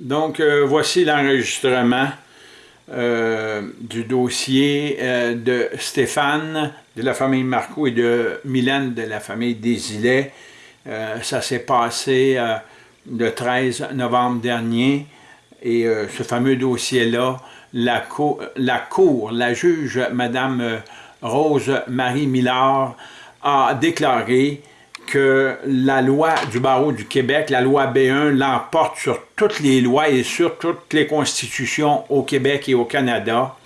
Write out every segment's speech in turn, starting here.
Donc, euh, voici l'enregistrement euh, du dossier euh, de Stéphane, de la famille Marco et de Mylène, de la famille Desilets. ça s'est passé le 13 novembre dernier. Et ce fameux dossier-là, la, la, Cour, la juge, Madame Rose-Marie Millard, a déclaré que la loi du barreau du Québec, la loi B1, l'emporte sur toutes les lois et sur toutes les constitutions au Québec et au Canada,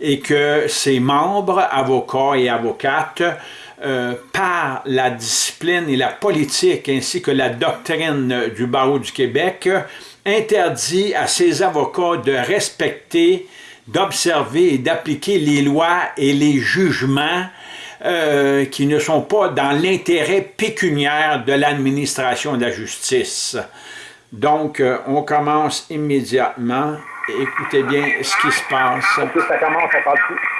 et que ses membres, avocats et avocates, euh, par la discipline et la politique ainsi que la doctrine du barreau du Québec, interdit à ses avocats de respecter, d'observer et d'appliquer les lois et les jugements euh, qui ne sont pas dans l'intérêt pécuniaire de l'administration de la justice. Donc, euh, on commence immédiatement. Écoutez bien ce qui se passe. Ça commence, à.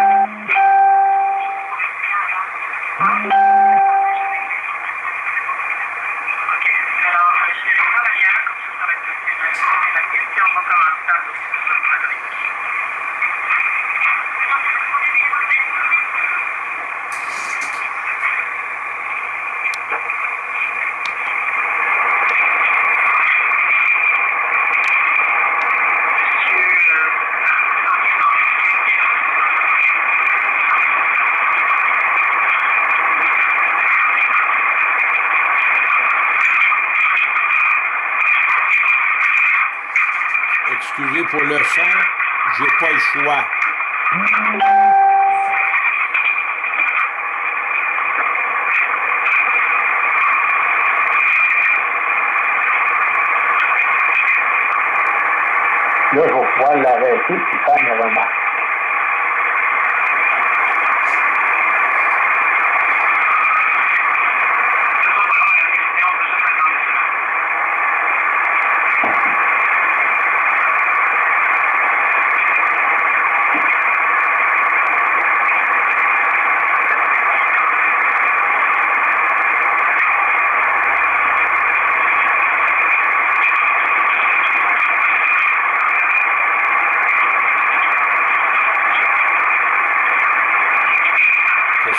Pour le son, j'ai pas le choix. Là, je vais pouvoir l'arrêter puis faire une remarque.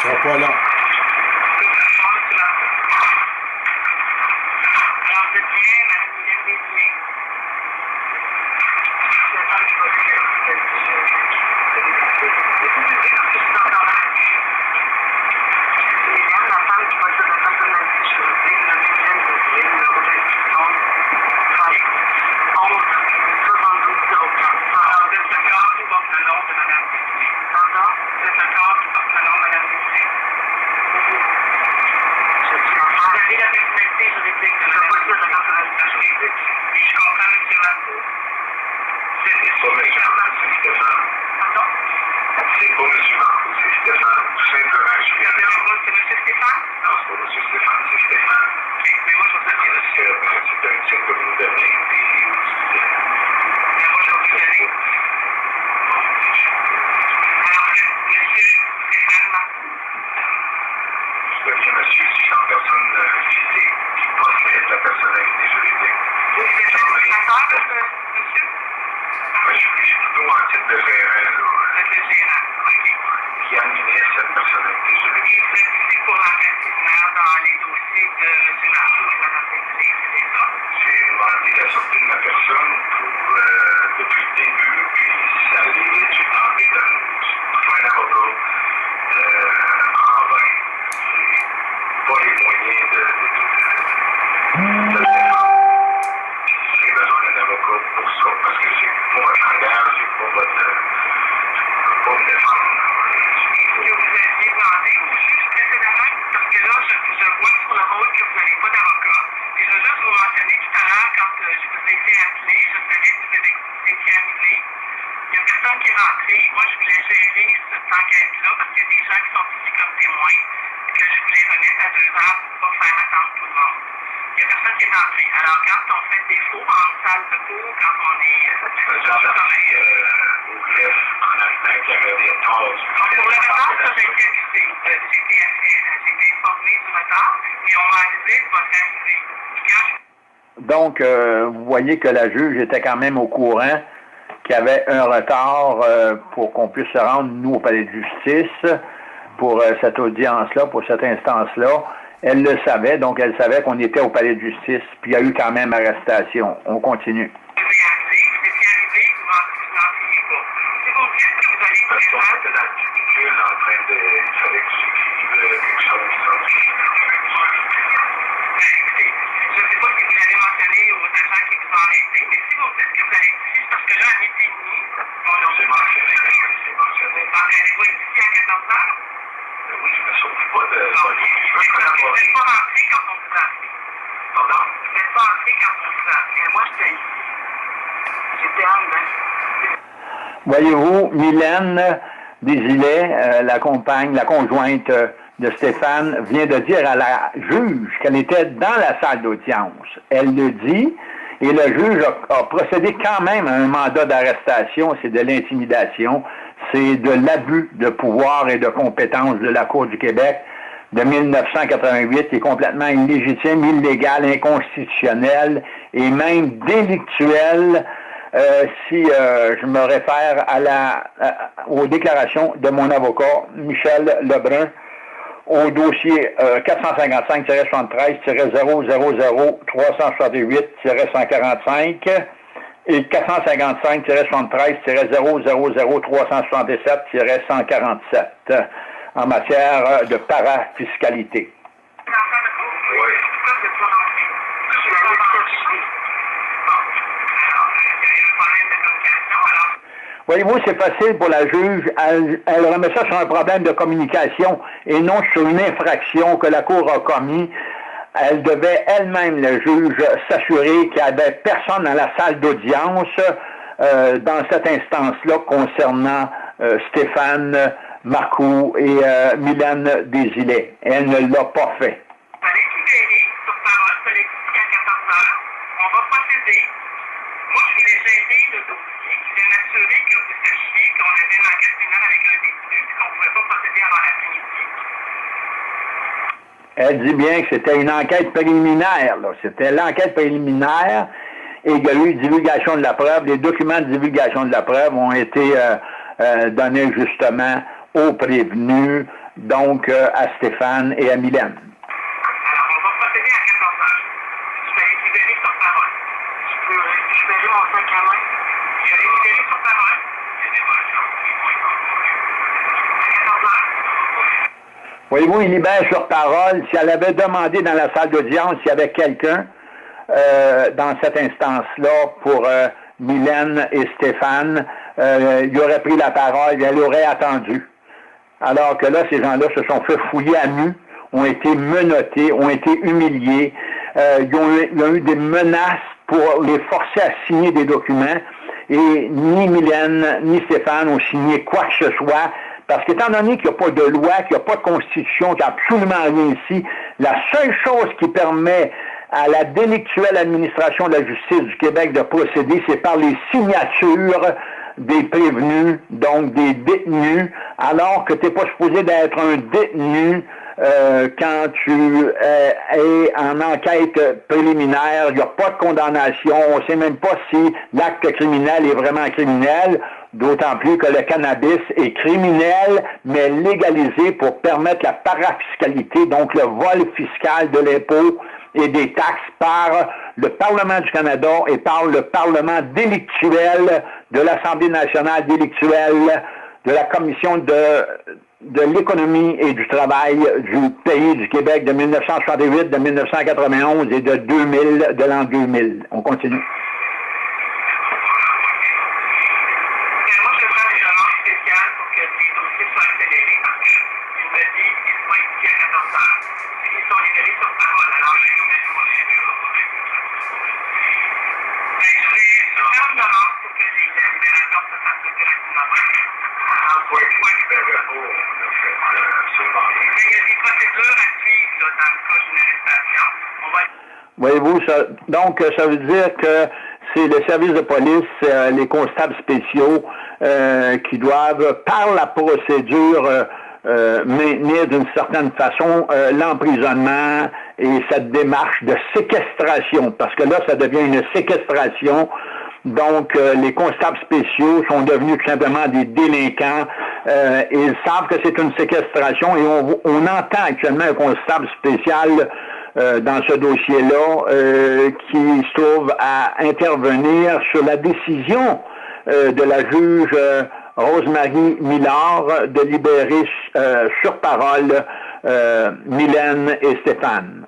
Voilà. Donc, euh, vous voyez que la juge était quand même au courant qu'il y avait un retard euh, pour qu'on puisse se rendre, nous, au palais de justice, pour euh, cette audience-là, pour cette instance-là. Elle le savait, donc elle savait qu'on était au palais de justice, puis il y a eu quand même arrestation. On continue. vous ai arrivé, vous étiez arrivé, vous n'en vous n'en priez pas. Si vous me dites que vous allez Parce qu'on présenter, était dans le cubicule en train de. Il fallait que j'écrive euh, quelque chose sur ben, écoutez, je ne sais pas si vous l'avez mentionné aux agents qui vous ont arrêté, mais si vous me dites que vous allez ici, c'est parce que là, à midi et demi, on a C'est mentionné, c'est mentionné. Ah, Allez-vous être ici à 14 heures? Oui, je me sauve pas de. Non, voler. Je veux vous n'êtes collaborer. pas rentré quand on vous a appelé. Pardon? Vous n'êtes pas entré quand on vous a appelé. Moi, j'étais ici. J'étais en dedans. Voyez-vous, Mylène Desilets, euh, la compagne, la conjointe euh, de Stéphane, vient de dire à la juge qu'elle était dans la salle d'audience. Elle le dit, et le juge a, a procédé quand même à un mandat d'arrestation, c'est de l'intimidation, c'est de l'abus de pouvoir et de compétence de la Cour du Québec de 1988 qui est complètement illégitime, illégal, inconstitutionnel et même délictuel euh, si euh, je me réfère à la, aux déclarations de mon avocat Michel Lebrun au dossier euh, 455-73-368-145 et 455-367-000-377-147 en matière euh, de parafiscalité. Oui. Voyez-vous, c'est facile pour la juge. Elle, remet ça sur un problème de communication et non sur une infraction que la Cour a commis. Elle devait elle-même, le juge, s'assurer qu'il n'y avait personne dans la salle d'audience euh, dans cette instance-là concernant euh, Stéphane Marcoux et euh, Mylène Desilets. Elle ne l'a pas fait. vous allez libérer sur parole collective à 14 heures. On va procéder. Moi, je voulais gérer le dossier. Je voulais m'assurer que vous sachiez qu'on avait une enquête criminelle avec un détenu et qu'on ne pouvait pas procéder avant l'après-midi. Elle dit bien que c'était une enquête préliminaire. C'était l'enquête préliminaire et il y a eu divulgation de la preuve. Les documents de divulgation de la preuve ont été euh, euh, donnés justement aux prévenus, donc euh, à Stéphane et à Mylène. Alors, on va procéder à 14 heures. Je vais les libérer sur parole. Je peux récupérer mon sac à main? Je vais les libérer sur parole. Il y a des versions qui vont être À 14 heures? Voyez-vous, il libère sur parole. Si elle avait demandé dans la salle d'audience s'il y avait quelqu'un euh, dans cette instance-là pour euh, Mylène et Stéphane, euh, il aurait pris la parole et elle aurait attendu. Alors que là, ces gens-là se sont fait fouiller à nu, ont été menottés, ont été humiliés, euh, ils, ont eu, ils ont eu des menaces pour les forcer à signer des documents et ni Mylène ni Stéphane ont signé quoi que ce soit parce qu'étant donné qu'il n'y a pas de loi, qu'il n'y a pas de constitution, qu'il n'y a absolument rien ici, la seule chose qui permet à la délictuelle administration de la justice du Québec de procéder, c'est par les signatures des prévenus, donc des détenus, alors que tu n'es pas supposé d'être un détenu euh, quand tu euh, es en enquête préliminaire, il n'y a pas de condamnation, on ne sait même pas si l'acte criminel est vraiment criminel, d'autant plus que le cannabis est criminel, mais légalisé pour permettre la parafiscalité, donc le vol fiscal de l'impôt et des taxes par le Parlement du Canada et par le Parlement délictuel de l'Assemblée nationale délictuelle de la Commission de, de l'économie et du travail du pays du Québec de 1968, de 1991 et de 2000, de l'an 2000. On continue. Et moi, je prends des demandes spéciales pour que les dossiers soient accélérés parce qu'il me dit qu'ils vont être ici à 14 heures. Ils sont libérés sur parole. Alors, je vais vous Ben, je vais faire une demande pour que les, la libération se fasse le plus rapidement possible. Oui, oui, ben, ben, oh, on a fait euh, absolument rien. Mais il y a des procédures à suivre là, dans le cas d'une arrestation. On va Voyez-vous, ça, donc ça veut dire que c'est le service de police, euh, les constables spéciaux euh, qui doivent, par la procédure, euh, maintenir d'une certaine façon l'emprisonnement et cette démarche de séquestration, parce que là, ça devient une séquestration. Donc, les constables spéciaux sont devenus tout simplement des délinquants. ils savent que c'est une séquestration et on, on entend actuellement un constable spécial euh, dans ce dossier-là euh, qui se trouve à intervenir sur la décision euh, de la juge Rosemary Millard de libérer sur parole Mylène et Stéphane.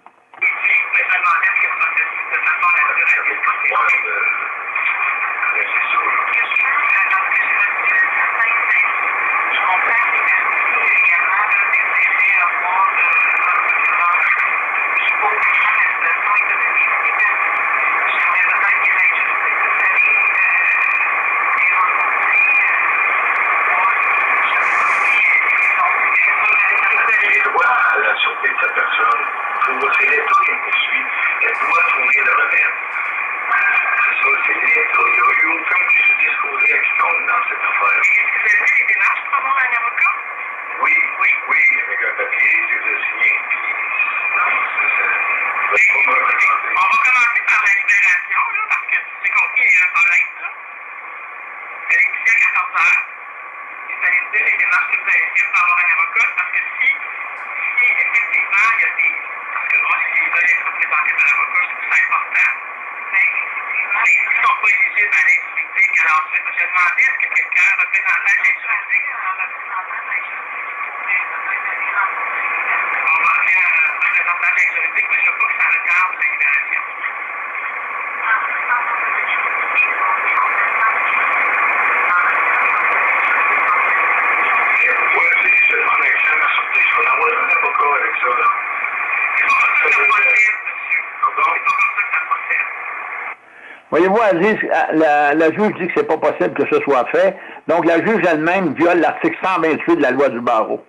On va commencer par la libération, là, parce que c'est compliqué, il y a un problème, là. C'est l'émission à 14 h Et ça dire les démarches que vous allez faire pour avoir un avocat, parce que si, si effectivement, il y a des. Parce que moi, si ils veulent être représentés par l'avocat, je trouve ça important. Mais ils ne sont pas éligibles à l'aide juridique. Alors, je, je demandais est-ce que quelqu'un représentant l'aide juridique. Voyez-vous, Aziz, la, juge dit que c'est pas possible que ce soit fait. Donc, la juge elle-même viole l'article 128 de la loi du barreau.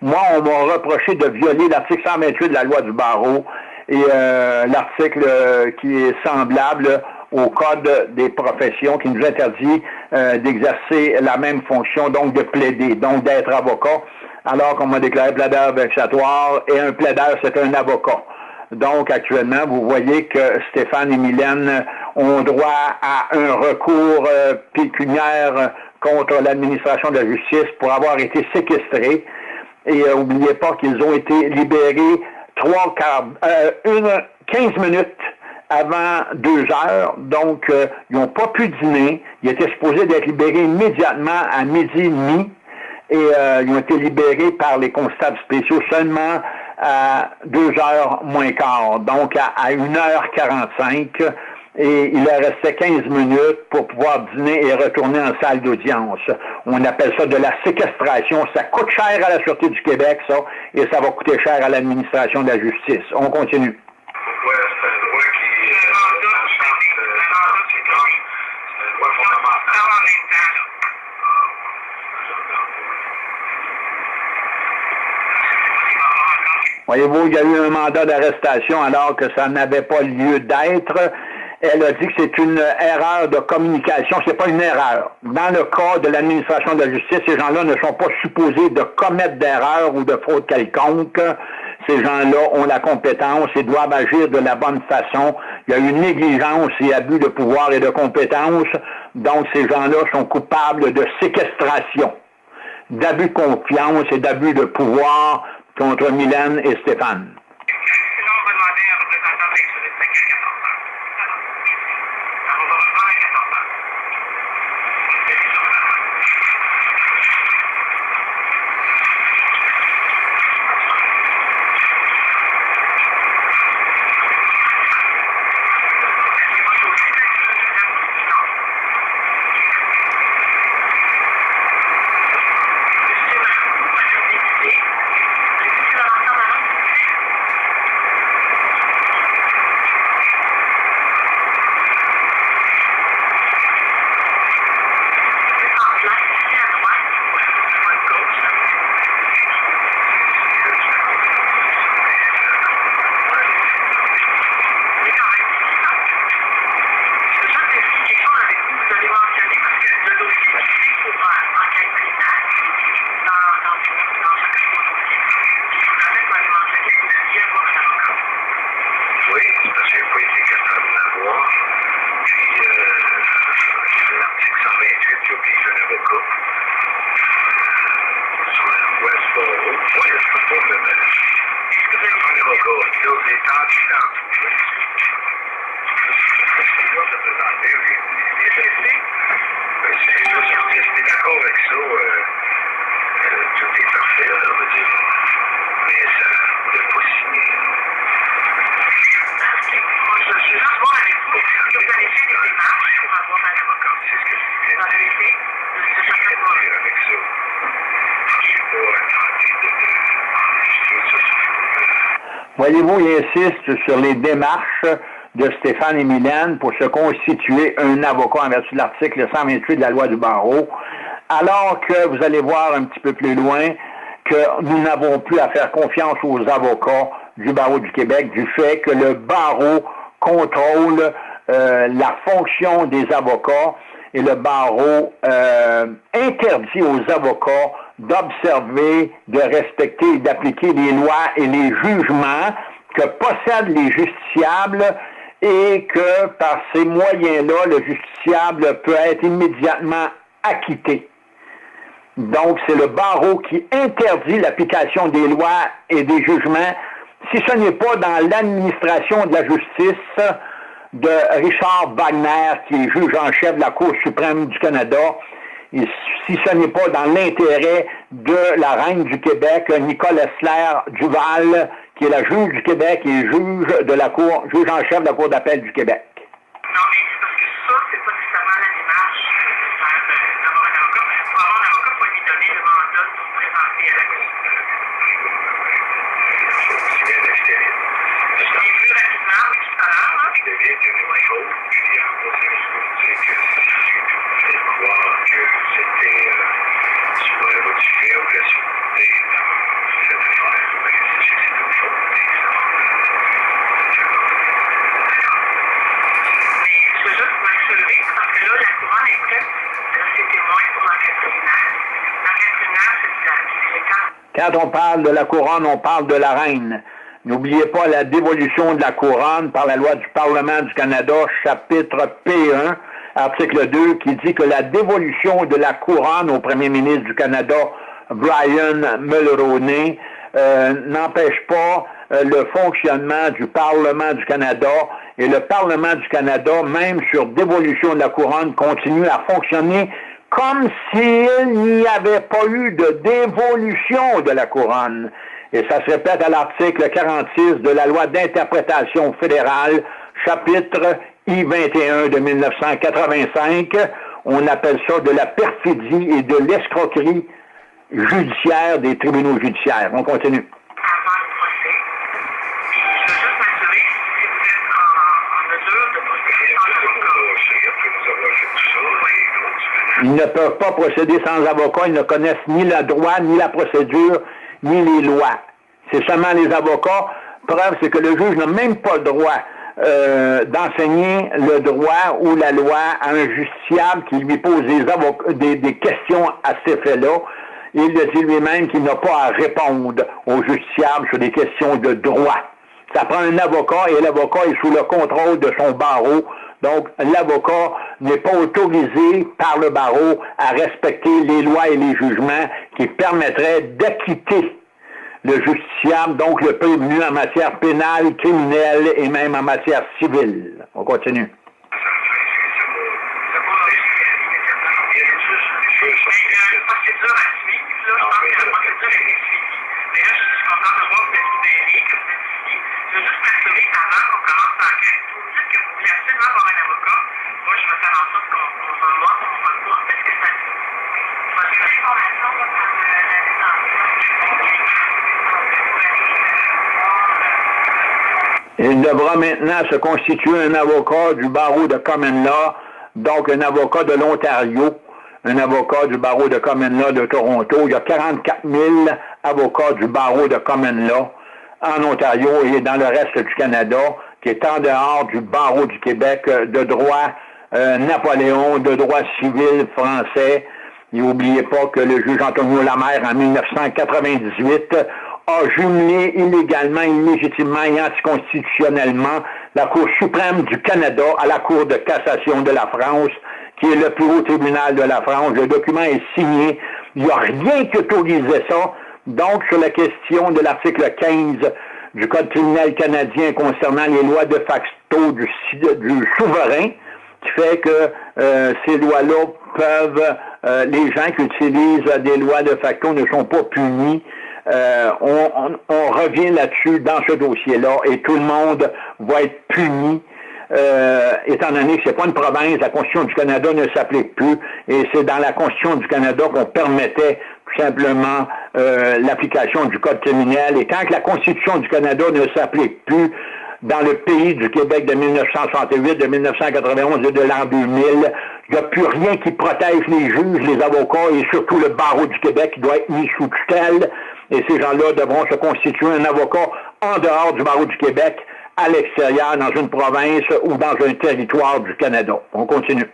Moi, on m'a reproché de violer l'article 128 de la loi du barreau et euh, l'article euh, qui est semblable au Code des professions qui nous interdit euh, d'exercer la même fonction, donc de plaider, donc d'être avocat, alors qu'on m'a déclaré plaideur vexatoire et un plaideur, c'est un avocat. Donc, actuellement, vous voyez que Stéphane et Mylène ont droit à un recours euh, pécuniaire contre l'administration de la justice pour avoir été séquestrés. Et n'oubliez euh, pas qu'ils ont été libérés trois quarts, euh, une, 15 minutes avant deux heures, donc ils n'ont pas pu dîner. Ils étaient supposés d'être libérés immédiatement à midi et demi et ils ont été libérés par les constables spéciaux seulement à 2 heures moins quart, donc à, à 1h45 et il leur restait 15 minutes pour pouvoir dîner et retourner en salle d'audience. On appelle ça de la séquestration. Ça coûte cher à la Sûreté du Québec, ça, et ça va coûter cher à l'administration de la justice. On continue. Voyez-vous, il y a eu un mandat d'arrestation alors que ça n'avait pas lieu d'être. Elle a dit que c'est une erreur de communication. C'est pas une erreur. Dans le cas de l'administration de la justice, ces gens-là ne sont pas supposés de commettre d'erreurs ou de fraude quelconque. Ces gens-là ont la compétence et doivent agir de la bonne façon. Il y a une négligence et abus de pouvoir et de compétence. Donc, ces gens-là sont coupables de séquestration, d'abus de confiance et d'abus de pouvoir contre Mylène et Stéphane. Voyez-vous, il insiste sur les démarches de Stéphane et Mylène pour se constituer un avocat en vertu de l'article 128 de la loi du barreau, alors que vous allez voir un petit peu plus loin que nous n'avons plus à faire confiance aux avocats du barreau du Québec du fait que le barreau contrôle euh, la fonction des avocats et le barreau euh, interdit aux avocats d'observer, de respecter et d'appliquer les lois et les jugements que possèdent les justiciables et que par ces moyens-là, le justiciable peut être immédiatement acquitté. Donc, c'est le barreau qui interdit l'application des lois et des jugements si ce n'est pas dans l'administration de la justice de Richard Wagner, qui est juge en chef de la Cour suprême du Canada, et si ce n'est pas dans l'intérêt de la reine du Québec, Nicole Essler Duval, qui est la juge du Québec et juge de la Cour, juge en chef de la Cour d'appel du Québec c'est parce que ça, c'est pas nécessairement la démarche de faire de- d'avoir un avocat. Pour avoir un avocat, il faut lui donner le mandat de se présenter à la cour. C'est bien l'extérieur. Je l'ai vu rapidement, oui, tout à l'heure, là. Je deviens de une chose, puis en passant, je peux vous dire que si j'ai fait croire que c'était euh, sur la voie du fait ou la sûreté dans cette affaire, mais si c'est une faute, Mais je veux juste m'assurer, parce que là, la couronne est prête. Là, c'est témoin pour l'enquête criminelle. L'enquête criminelle, c'est de la c'est quand on parle de la couronne, on parle de la reine. N'oubliez pas la dévolution de la couronne par la loi du Parlement du Canada, chapitre P1, article 2, qui dit que la dévolution de la couronne au premier ministre du Canada, Brian Mulroney, euh, n'empêche pas euh, le fonctionnement du Parlement du Canada et le Parlement du Canada, même sur dévolution de la couronne, continue à fonctionner comme s'il n'y avait pas eu de dévolution de la couronne. Et ça se répète à l'article 46 de la loi d'interprétation fédérale, chapitre I-21 de 1985. On appelle ça de la perfidie et de l'escroquerie judiciaire des tribunaux judiciaires. On continue. avant le procès. Puis je veux juste m'assurer si vous êtes en, en mesure de procéder sans avocat. après nous avoir fait tout ça, les grosses Ils ne peuvent pas procéder sans avocat, ils ne connaissent ni le droit, ni la procédure, ni les lois. C'est seulement les avocats. Preuve, c'est que le juge n'a même pas le droit euh, d'enseigner le droit ou la loi à un justiciable qui lui pose des, des, questions à cet effet-là. Il le dit lui-même qu'il n'a pas à répondre au justiciable sur des questions de droit. Ça prend un avocat et l'avocat est sous le contrôle de son barreau. Donc, l'avocat n'est pas autorisé par le barreau à respecter les lois et les jugements qui permettraient d'acquitter le justiciable, donc le prévenu en matière pénale, criminelle et même en matière civile. On continue. Il devra maintenant se constituer un avocat du barreau de Common Law, donc un avocat de l'Ontario, un avocat du barreau de Common Law de Toronto. Il y a 44 000 avocats du barreau de Common Law en Ontario et dans le reste du Canada, qui est en dehors du barreau du Québec euh, de droit euh, Napoléon, de droit civil français. Et n'oubliez pas que le juge Antonio Lamère, en 1998, a jumelé illégalement, illégitimement et anticonstitutionnellement la Cour suprême du Canada à la Cour de cassation de la France, qui est le plus haut tribunal de la France. Le document est signé. Il n'y a rien qui autorisait ça. Donc, sur la question de l'article 15 du Code criminel canadien concernant les lois de facto du, souverain, qui fait que euh, ces lois-là peuvent, euh, les gens qui utilisent des lois de facto ne sont pas punis. Euh, on, on, revient là-dessus dans ce dossier-là et tout le monde va être puni. Étant donné que c'est pas une province, la Constitution du Canada ne s'applique plus, et c'est dans la Constitution du Canada qu'on permettait tout simplement l'application du Code criminel. Et tant que la Constitution du Canada ne s'applique plus, dans le pays du Québec de 1968, de 1991 et de l'an 2000. Il n'y a plus rien qui protège les juges, les avocats et surtout le barreau du Québec qui doit être mis sous tutelle. Et ces gens-là devront se constituer un avocat en dehors du barreau du Québec, à l'extérieur, dans une province ou dans un territoire du Canada. On continue.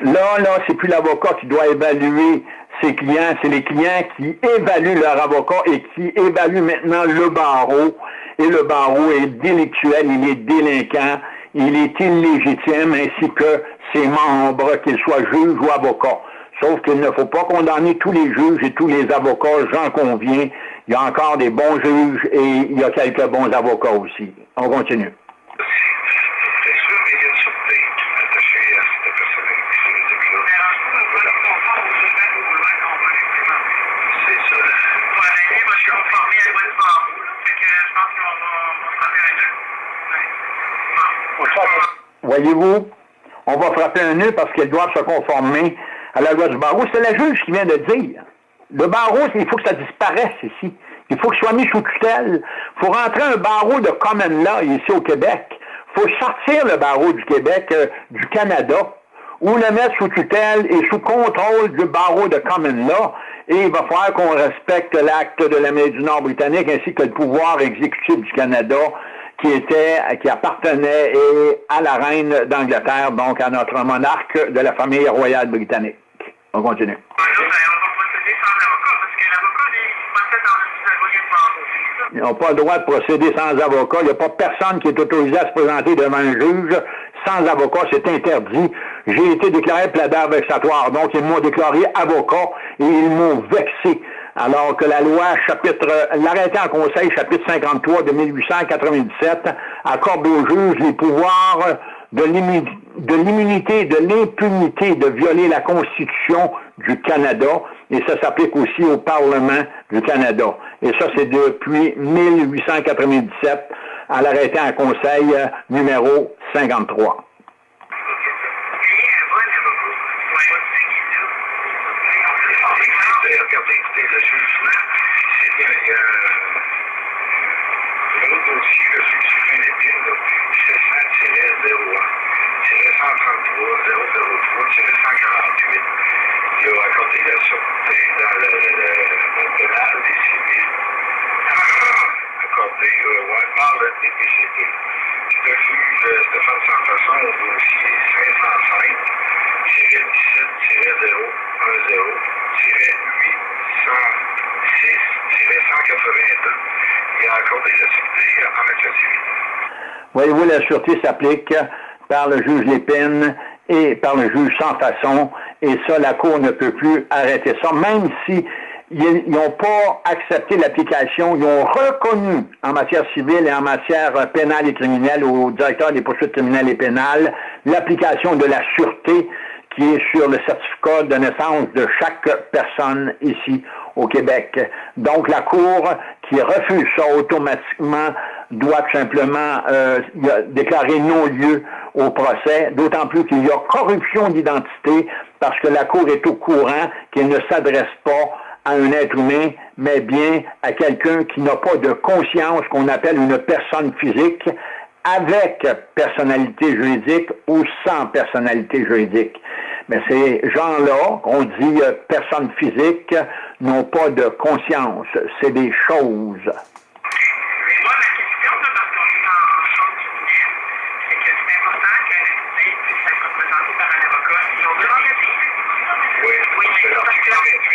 Là, là, c'est plus l'avocat qui doit évaluer ses clients, c'est les clients qui évaluent leur avocat et qui évaluent maintenant le barreau. Et le barreau est délictuel, il est délinquant, il est illégitime, ainsi que ses membres, qu'ils soient juges ou avocats. Sauf qu'il ne faut pas condamner tous les juges et tous les avocats, j'en conviens. Il y a encore des bons juges et il y a quelques bons avocats aussi. On continue. Voyez-vous, on va frapper un nœud parce qu'elles doivent se conformer à la loi du barreau. C'est la juge qui vient de dire. Le barreau, il faut que ça disparaisse ici. Il faut qu'il soit mis sous tutelle. Il faut rentrer un barreau de common law ici au Québec. Il faut sortir le barreau du Québec euh, du Canada ou le mettre sous tutelle et sous contrôle du barreau de common law. Et il va falloir qu'on respecte l'acte de l'Amérique du Nord britannique ainsi que le pouvoir exécutif du Canada qui était, qui appartenait à la reine d'Angleterre, donc à notre monarque de la famille royale britannique. On continue. Ils n'ont pas le droit de procéder sans avocat. Il n'y a pas personne qui est autorisé à se présenter devant un juge sans avocat. C'est interdit. J'ai été déclaré plaideur vexatoire. Donc, ils m'ont déclaré avocat et ils m'ont vexé alors que la loi chapitre, l'arrêté en conseil chapitre 53 de 1897 accorde aux juges les pouvoirs de l'immunité, de l'impunité de violer la Constitution du Canada, et ça s'applique aussi au Parlement du Canada. Et ça, c'est depuis 1897 à l'arrêté en conseil numéro 53. je suis sur une épine, là. Je descends tiret 0, tiret 133, 003, tiret 148. Il a accordé la sûreté dans le, le, le pénal des civils. Ah! Accordé, euh, ouais, par le DPCP. Je refuge Stéphane Sanfaçon au dossier 505, tiret 17, tiret 0, 10, tiret 806, tiret 180. Voyez-vous, la sûreté s'applique par le juge Lépine et par le juge sans façon, et ça, la Cour ne peut plus arrêter ça, même si ils n'ont pas accepté l'application, ils ont reconnu en matière civile et en matière pénale et criminelle au directeur des poursuites criminelles et pénales l'application de la sûreté qui est sur le certificat de naissance de chaque personne ici au Québec. Donc la Cour qui refuse ça automatiquement doit simplement euh, déclarer non-lieu au procès, d'autant plus qu'il y a corruption d'identité parce que la Cour est au courant qu'il ne s'adresse pas à un être humain, mais bien à quelqu'un qui n'a pas de conscience, qu'on appelle une personne physique, avec personnalité juridique ou sans personnalité juridique. Mais ces gens-là, on dit euh, personnes physiques, n'ont pas de conscience. C'est des choses. Oui, c'est l'article 28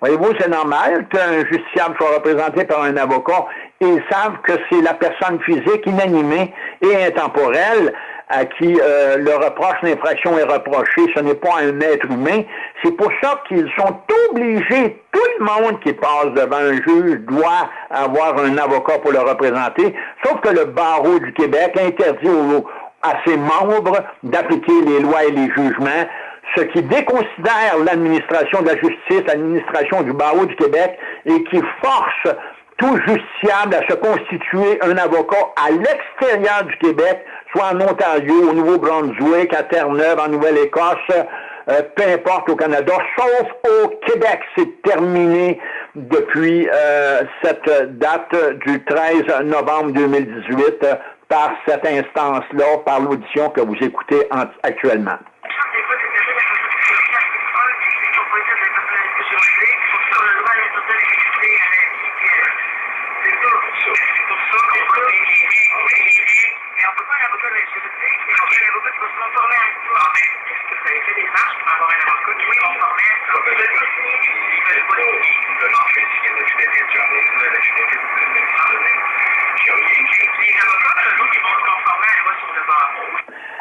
Voyez-vous, c'est normal qu'un justiciable soit représenté par un avocat. Ils savent que c'est la personne physique inanimée et intemporelle à qui euh, le reproche d'infraction est reproché. Ce n'est pas un être humain. C'est pour ça qu'ils sont obligés, tout le monde qui passe devant un juge doit avoir un avocat pour le représenter, sauf que le barreau du Québec interdit à ses membres d'appliquer les lois et les jugements ce qui déconsidère l'administration de la justice, l'administration du barreau du Québec, et qui force tout justiciable à se constituer un avocat à l'extérieur du Québec, soit en Ontario, au Nouveau-Brunswick, à Terre-Neuve, en Nouvelle-Écosse, euh, peu importe au Canada, sauf au Québec. C'est terminé depuis euh, cette date du 13 novembre 2018 par cette instance-là, par l'audition que vous écoutez actuellement.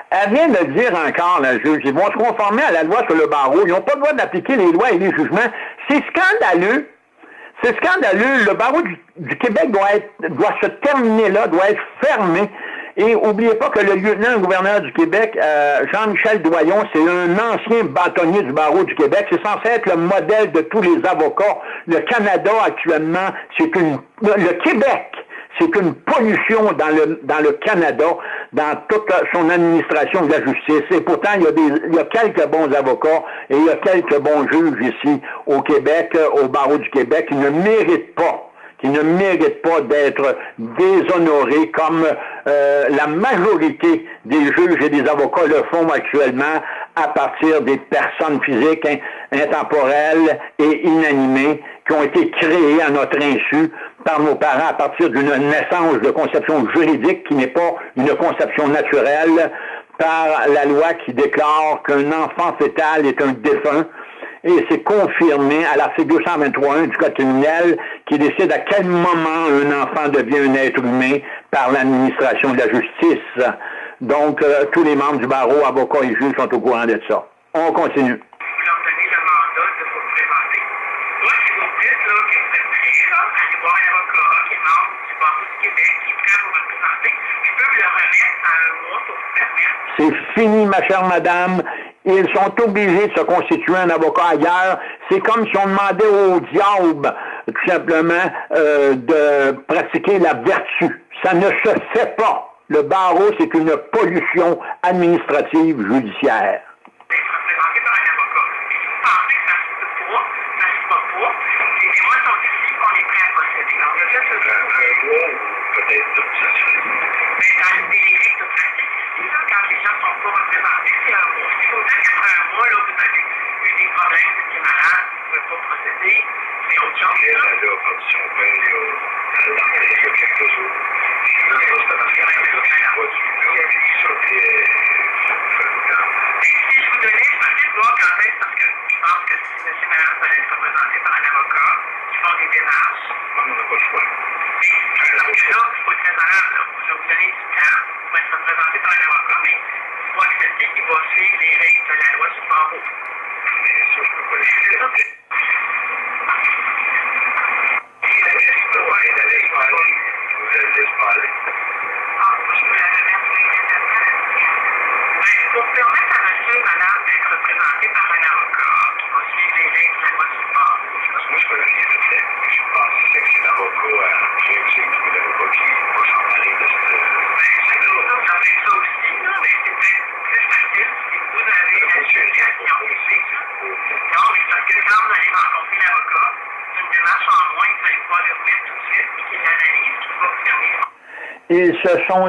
Elle vient de dire encore, la juge, ils vont se conformer à la loi sur le barreau. Ils n'ont pas le droit d'appliquer les lois et les jugements. C'est scandaleux. C'est scandaleux. Le barreau du, Québec doit, être, doit se terminer là, doit être fermé. Et n'oubliez pas que le lieutenant-gouverneur du Québec, euh, Jean-Michel Doyon, c'est un ancien bâtonnier du barreau du Québec. C'est censé être le modèle de tous les avocats. Le Canada, actuellement, c'est une... Le Québec, c'est une pollution dans le, dans le Canada, dans toute son administration de la justice. Et pourtant, il y, a des, il y a quelques bons avocats et il y a quelques bons juges ici au Québec, euh, au barreau du Québec, qui ne méritent pas qui ne méritent pas d'être déshonorés comme euh, la majorité des juges et des avocats le font actuellement à partir des personnes physiques intemporelles et inanimées qui ont été créées à notre insu par nos parents à partir d'une naissance de conception juridique qui n'est pas une conception naturelle par la loi qui déclare qu'un enfant fétal est un défunt et c'est confirmé à l'article 223 du Code criminel qui décide à quel moment un enfant devient un être humain par l'administration de la justice. Donc, euh, tous les membres du barreau, avocats et juges sont au courant de ça. On continue. C'est fini, ma chère madame. Ils sont obligés de se constituer un avocat ailleurs. C'est comme si on demandait au diable, tout simplement, euh, de pratiquer la vertu. Ça ne se fait pas. Le barreau, c'est une pollution administrative judiciaire.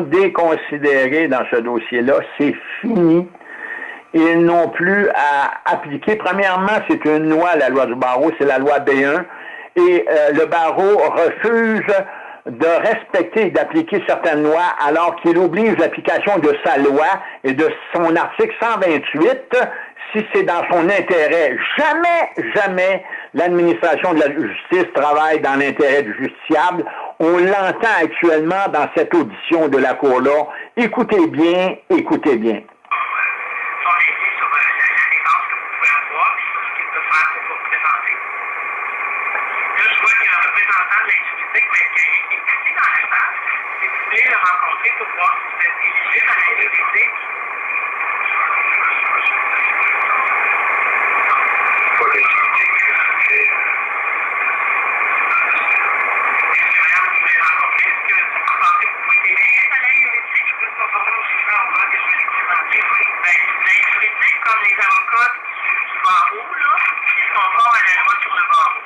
Déconsidérés dans ce dossier-là. C'est fini. Ils n'ont plus à appliquer. Premièrement, c'est une loi, la loi du barreau, c'est la loi B1. Et euh, le barreau refuse de respecter et d'appliquer certaines lois alors qu'il oblige l'application de sa loi et de son article 128 si c'est dans son intérêt. Jamais, jamais l'administration de la justice travaille dans l'intérêt du justiciable. On l'entend actuellement dans cette audition de la Cour-là. Écoutez bien, écoutez bien. son avis sur euh, la, la défense que vous pouvez avoir et sur ce qu'il peut faire pour vous présenter. Là, je vois qu'il y a un représentant de l'intimité, M. Caillé, qui est assis dans la salle. Si vous voulez le rencontrer pour voir si vous êtes éligible à l'intimité, Pas l'intimité que c'est. est-ce que madame, vous voulez le rencontrer? Est-ce que vous pensez que vous pouvez t'aider à l'intimité? Je peux se conformer au jugement au que je vais lui présenter. Oui. Ben, l'intimité, comme les avocats du, du barreau, là, ils se conforment à la loi sur le barreau.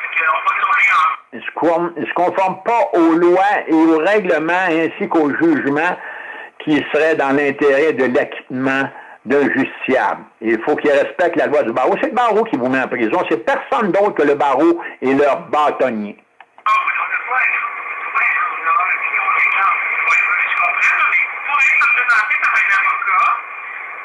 Fait qu'on va tourner en Ils se conforment pas aux lois et aux règlements ainsi qu'aux jugements qui seraient dans l'intérêt de l'acquittement d'un justiciable. Il faut qu'ils respectent la loi du barreau. C'est le barreau qui vous met en prison. C'est personne d'autre que le barreau et leur bâtonnier. Ah, oui, on le voit, là. Ouais, on l'a, puis on regarde. Oui, oui, je comprends, là, mais pour être représenté par un avocat,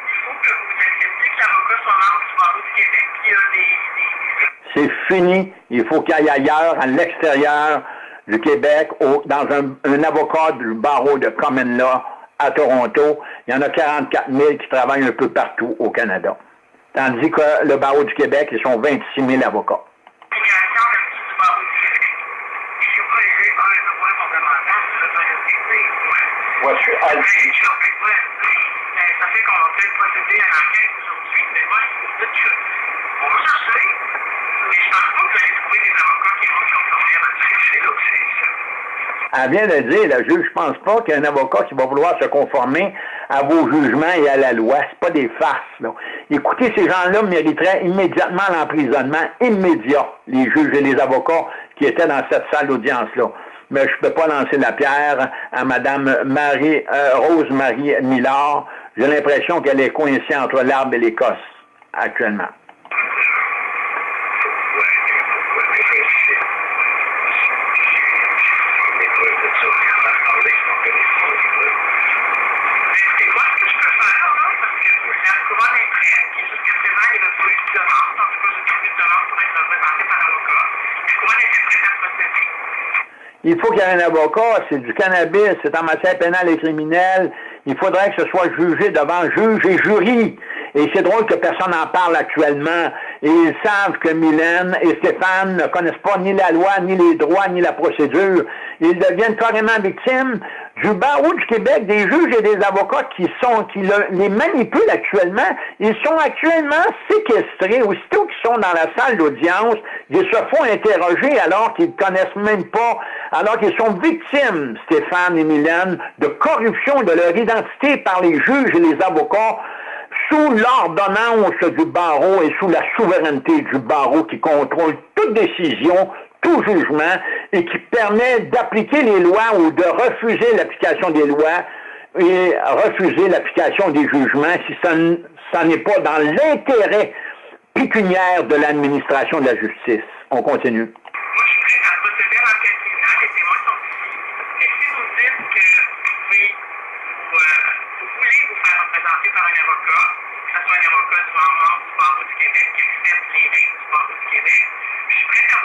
il faut que vous acceptiez que l'avocat soit membre du barreau du Québec, puis il y a des, des, des C'est fini. Il faut qu'il aille ailleurs, à l'extérieur du Québec, dans un, avocat du barreau de Common Law à Toronto. Il y en a 44 000 qui travaillent un peu partout au Canada. Tandis que le barreau du Québec, ils sont 26 000 avocats. du barreau du Québec. Et je pas élevé par un devoir fondamental de la société. Ouais. Moi, je suis Ouais, je suis en fait, ouais. Mais ça fait qu'on va peut-être procéder à l'enquête aujourd'hui, mais moi, je vous dis que on va chercher, Elle vient de dire, la juge, je pense pas qu'il y a un avocat qui va vouloir se conformer à vos jugements et à la loi. C'est pas des farces, là. Écoutez, ces gens-là mériteraient immédiatement l'emprisonnement immédiat, les juges et les avocats qui étaient dans cette salle d'audience-là. Mais je peux pas lancer la pierre à Madame Marie, euh, Rose-Marie Millard. J'ai l'impression qu'elle est coincée entre l'arbre et l'Écosse, actuellement. Ouais, ouais, mais c'est. c'est- Les preuves de ça, on en a parlé, c'est pas que les preuves, les preuves. Écoutez, moi, ce que je peux faire, là, parce que la couronne est prête, puis jusqu'à présent, il n'y avait pas eu de demande. En tout cas, j'ai pas vu de demande pour être représenté par avocat. La couronne était prête à procéder. Il faut qu'il y ait un avocat, c'est du cannabis, c'est en matière pénale et criminelle. Il faudrait que ce soit jugé devant juge et jury. Et c'est drôle que personne n'en parle actuellement. Et ils savent que Mylène et Stéphane ne connaissent pas ni la loi, ni les droits, ni la procédure. Ils deviennent carrément victimes du barreau du Québec, des juges et des avocats qui sont, qui le- les manipulent actuellement. Ils sont actuellement séquestrés. Aussitôt qu'ils sont dans la salle d'audience, ils se font interroger alors qu'ils ne connaissent même pas, alors qu'ils sont victimes, Stéphane et Mylène, de corruption de leur identité par les juges et les avocats sous l'ordonnance du barreau et sous la souveraineté du barreau qui contrôle toute décision, tout jugement et qui permet d'appliquer les lois ou de refuser l'application des lois et refuser l'application des jugements si ça, n'est pas dans l'intérêt pécuniaire de l'administration de la justice. On continue. Moi, je procéder à l'enquête criminelle, les témoins sont ici. Mais si vous me dites que vous pouvez, vous, euh, vous voulez vous faire représenter par un avocat, que ce soit un avocat du membre du barreau du Québec qui accepte les règles du barreau du Québec, je suis prête à vous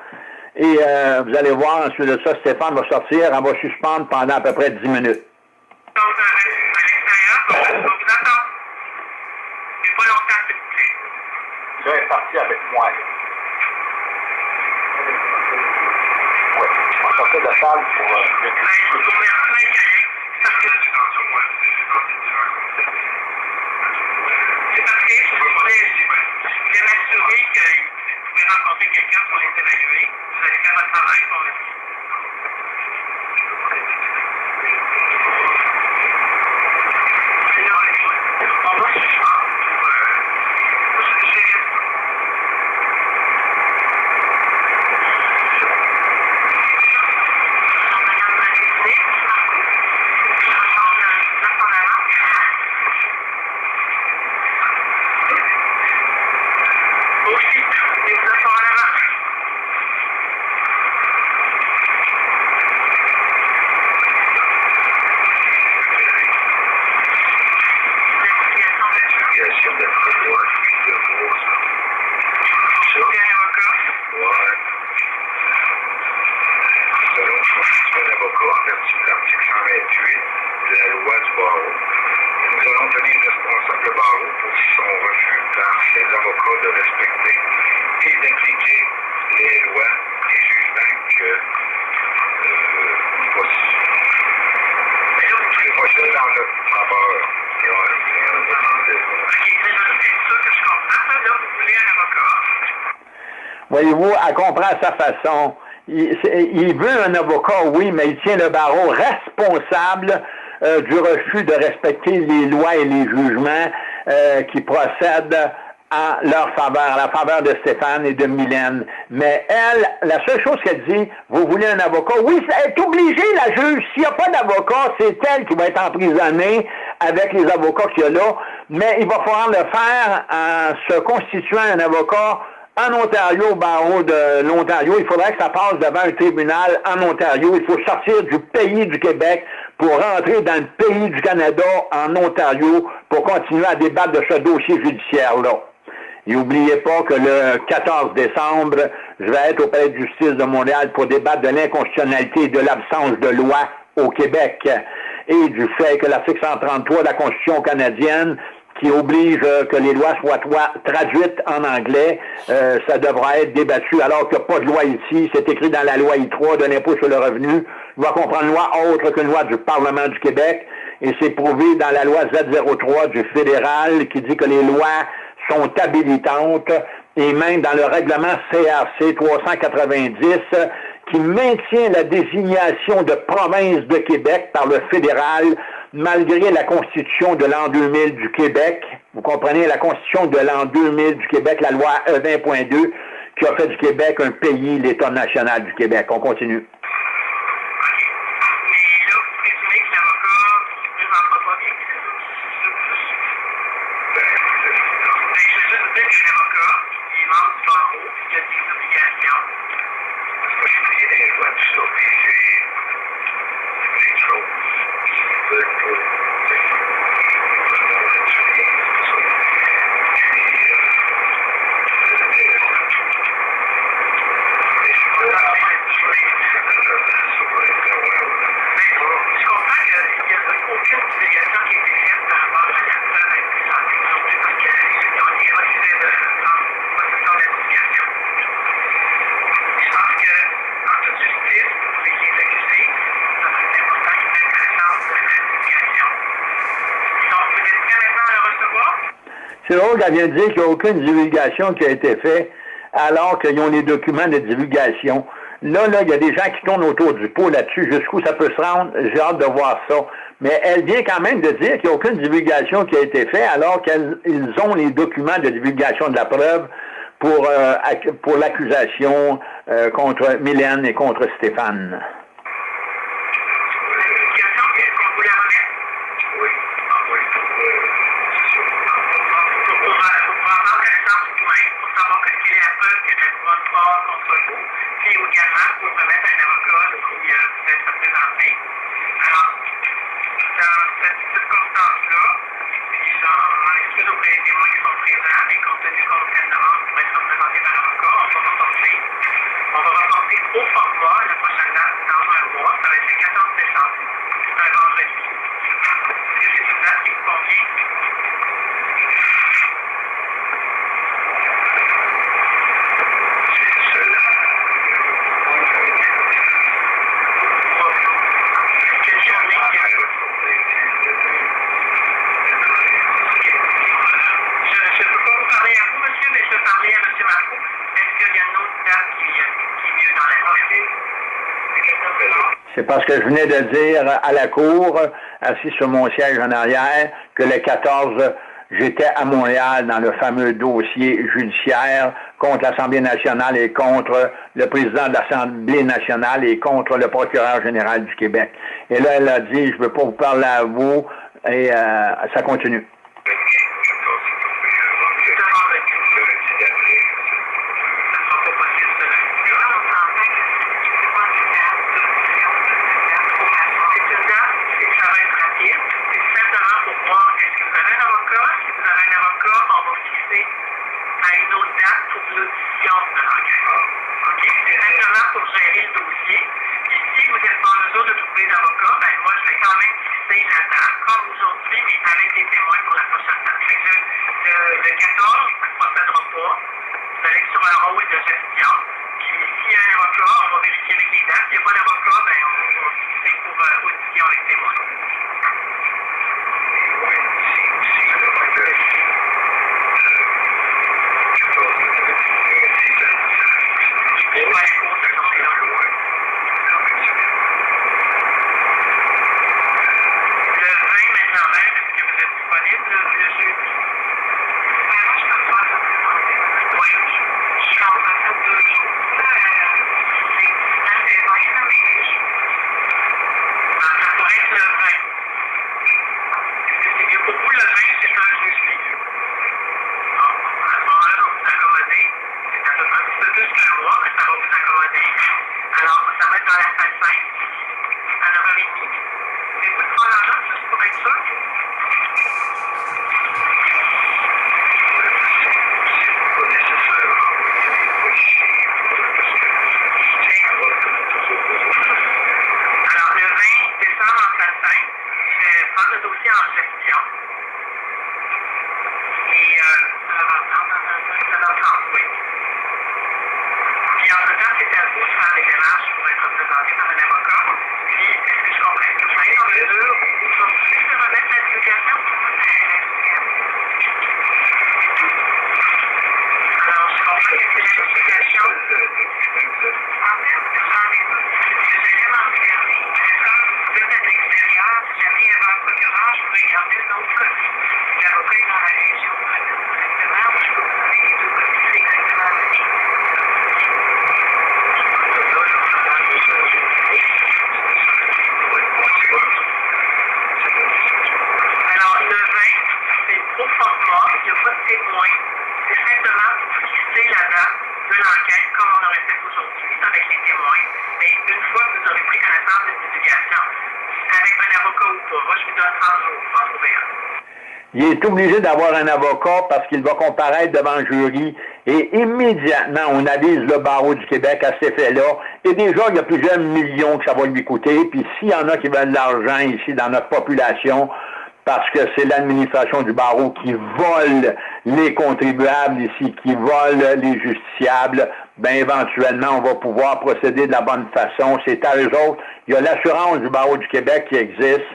Et euh, vous allez voir, ensuite de ça, Stéphane va sortir. On va suspendre pendant à peu près 10 minutes. Donc, euh, à l'extérieur, on va vous attendre. Mais pas longtemps, s'il vous plaît. Tu es parti avec moi. Oui, on va sortir de la salle pour... Ben, je vous remercie, Yannick, parce que c'est parfait. Je voulais, je voulais m'assurer que vous pouvez rencontrer quelqu'un pour les évaluer. Vous allez faire votre travail pour le On va nous allons tenir responsable Barreau pour son refus par ses avocats de respecter et d'appliquer les lois et jugements que les procès en notre faveur. Voyez-vous, elle comprend à sa façon. Il veut un avocat, oui, mais il tient le barreau responsable euh, du refus de respecter les lois et les jugements euh, qui procèdent à leur faveur, à la faveur de Stéphane et de Mylène. Mais elle, la seule chose qu'elle dit, vous voulez un avocat? Oui, elle est obligée, la juge. S'il n'y a pas d'avocat, c'est elle qui va être emprisonnée avec les avocats qu'il y a là. Mais il va falloir le faire en se constituant un avocat en Ontario, au barreau de l'Ontario. Il faudrait que ça passe devant un tribunal en Ontario. Il faut sortir du pays du Québec pour rentrer dans le pays du Canada, en Ontario, pour continuer à débattre de ce dossier judiciaire-là. Et n'oubliez pas que le 14 décembre, je vais être au Palais de justice de Montréal pour débattre de l'inconstitutionnalité et de l'absence de loi au Québec et du fait que l'article 133 de la Constitution canadienne qui oblige euh, que les lois soient traduites en anglais, euh, ça devra être débattu alors qu'il n'y a pas de loi ici. C'est écrit dans la loi I3 de l'impôt sur le revenu. Va comprendre une loi autre qu'une loi du Parlement du Québec. Et c'est prouvé dans la loi Z03 du fédéral qui dit que les lois sont habilitantes et même dans le règlement CRC 390 qui maintient la désignation de province de Québec par le fédéral malgré la Constitution de l'an 2000 du Québec. Vous comprenez, la Constitution de l'an 2000 du Québec, la loi E20.2, qui a fait du Québec un pays, l'État national du Québec. On continue. Qu'elle vient de dire qu'il n'y a aucune divulgation qui a été faite alors qu'ils ont les documents de divulgation. Là, là, il y a des gens qui tournent autour du pot là-dessus. Jusqu'où ça peut se rendre, j'ai hâte de voir ça. Mais elle vient quand même de dire qu'il n'y a aucune divulgation qui a été faite alors qu'ils ont les documents de divulgation de la preuve pour, euh, pour l'accusation euh, contre Mylène et contre Stéphane. Je venais de dire à la Cour, assis sur mon siège en arrière, que le 14, j'étais à Montréal dans le fameux dossier judiciaire contre l'Assemblée nationale et contre le président de l'Assemblée nationale et contre le procureur général du Québec. Et là, elle a dit, je ne veux pas vous parler à vous, et euh, ça continue. Il est obligé d'avoir un avocat parce qu'il va comparaître devant le jury et immédiatement, on avise le barreau du Québec à cet effet-là. Et déjà, il y a plusieurs millions que ça va lui coûter. Puis s'il y en a qui veulent de l'argent ici dans notre population, parce que c'est l'administration du barreau qui vole les contribuables ici, qui vole les justiciables, ben éventuellement, on va pouvoir procéder de la bonne façon. C'est à eux autres. Il y a l'assurance du barreau du Québec qui existe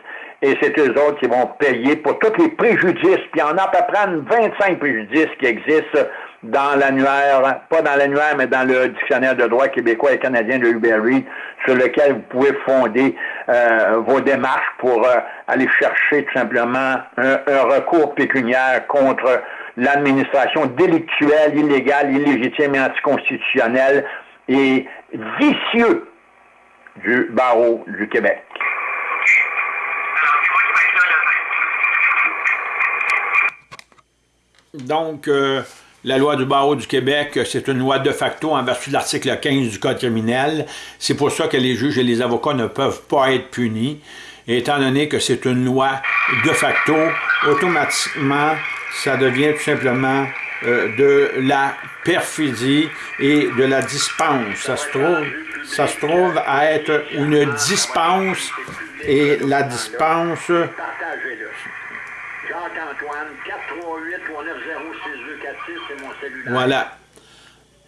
et c'est eux autres qui vont payer pour tous les préjudices. Puis il y en a à peu près 25 préjudices qui existent dans l'annuaire, pas dans l'annuaire, mais dans le dictionnaire de droit québécois et canadien de Uberry, sur lequel vous pouvez fonder euh, vos démarches pour euh, aller chercher tout simplement un, un recours pécuniaire contre l'administration délictuelle, illégale, illégitime et anticonstitutionnelle et vicieux du barreau du Québec. Alors, c'est moi qui vais être là le 20. Donc, euh, la loi du barreau du Québec, c'est une loi de facto en vertu de l'article 15 du Code criminel. C'est pour ça que les juges et les avocats ne peuvent pas être punis. Et étant donné que c'est une loi de facto, automatiquement, ça devient tout simplement euh, de la perfidie et de la dispense. Ça se trouve, ça se trouve à être une dispense et la dispense. Jacques-Antoine, 438-390-6246, Voilà.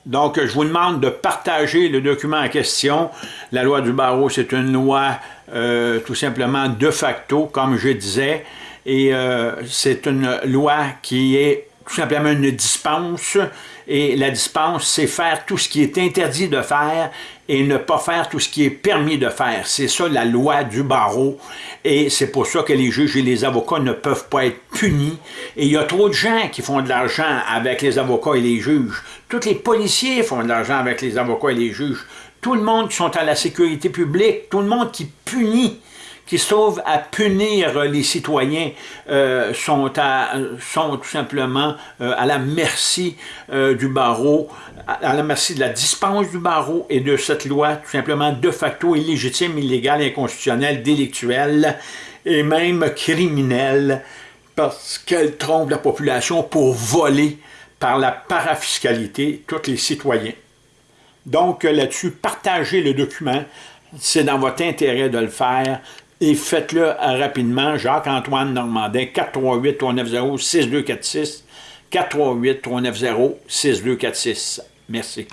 Donc, je vous demande de partager le document en question. La loi du barreau, c'est une loi euh, tout simplement de facto, comme je disais, et euh, c'est une loi qui est tout simplement une dispense, et la dispense, c'est faire tout ce qui est interdit de faire et ne pas faire tout ce qui est permis de faire. C'est ça la loi du barreau, et c'est pour ça que les juges et les avocats ne peuvent pas être punis. Et il y a trop de gens qui font de l'argent avec les avocats et les juges. Tous les policiers font de l'argent avec les avocats et les juges. Tout le monde qui sont à la sécurité publique, tout le monde qui punit qui se à punir les citoyens euh, sont, à, sont tout simplement euh, à la merci euh, du barreau, à, à la merci de la dispense du barreau et de cette loi tout simplement de facto illégitime, illégale, inconstitutionnelle, délictuelle et même criminelle parce qu'elle trompe la population pour voler par la parafiscalité tous les citoyens. Donc là-dessus, partagez le document, c'est dans votre intérêt de le faire et faites-le rapidement. Jacques-Antoine Normandin, 438-390-6246, 438-390-6246. Merci.